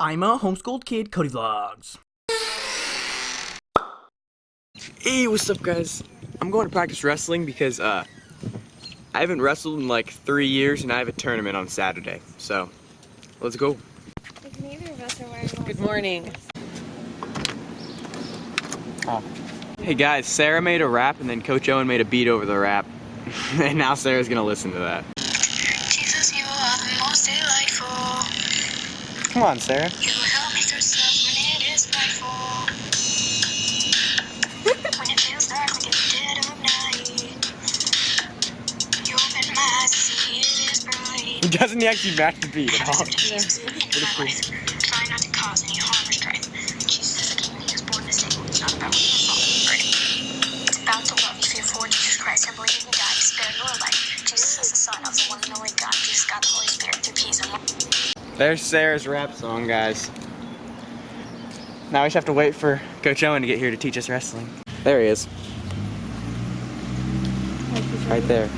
I'm a homeschooled kid, Cody Vlogs. Hey, what's up guys? I'm going to practice wrestling because uh, I haven't wrestled in like three years and I have a tournament on Saturday. So, let's go. Good morning. Oh. Hey guys, Sarah made a rap and then Coach Owen made a beat over the rap. and now Sarah's gonna listen to that. See it is bright. Doesn't he actually match the beat at all? Jesus, in my life. Try not to cause any harm or strife. Jesus is a king, he was born this day. It's not about what you thought, right? It's about the love you feel for Jesus Christ. I believe in God, He spared your life. Jesus is the Son of the one and only God. Jesus got the Holy Spirit through peace and love. There's Sarah's rap song, guys. Now we just have to wait for Coach Owen to get here to teach us wrestling. There he is. Right there.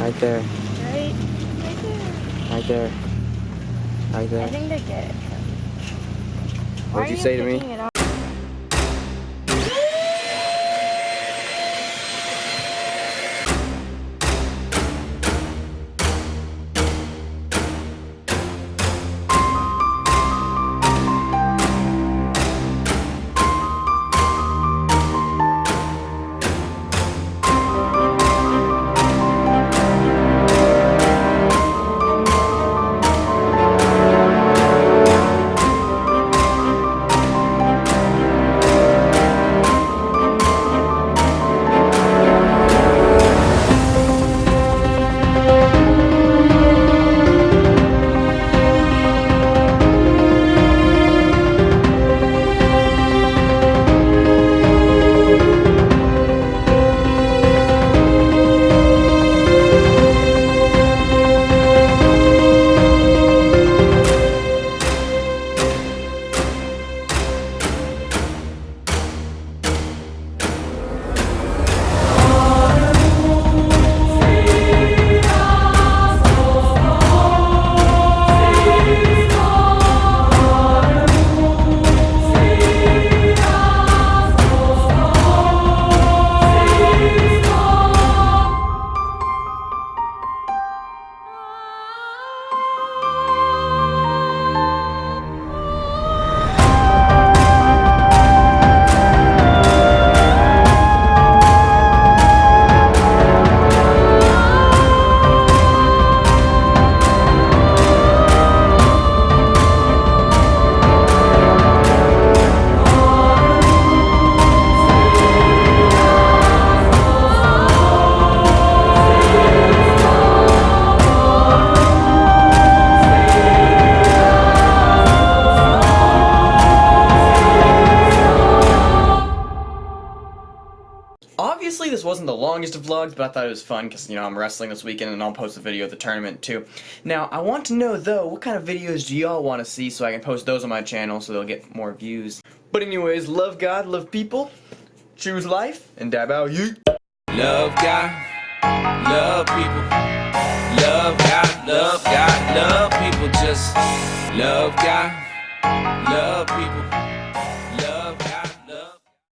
Right there. Right, right there. Right there. Right I think they get it. What'd you say to me? Obviously, this wasn't the longest of vlogs, but I thought it was fun because, you know, I'm wrestling this weekend and I'll post a video of the tournament too. Now, I want to know, though, what kind of videos do y'all want to see so I can post those on my channel so they'll get more views. But anyways, love God, love people, choose life, and dab out you. Love God, love people. Love God, love God, love people. Just love God, love people.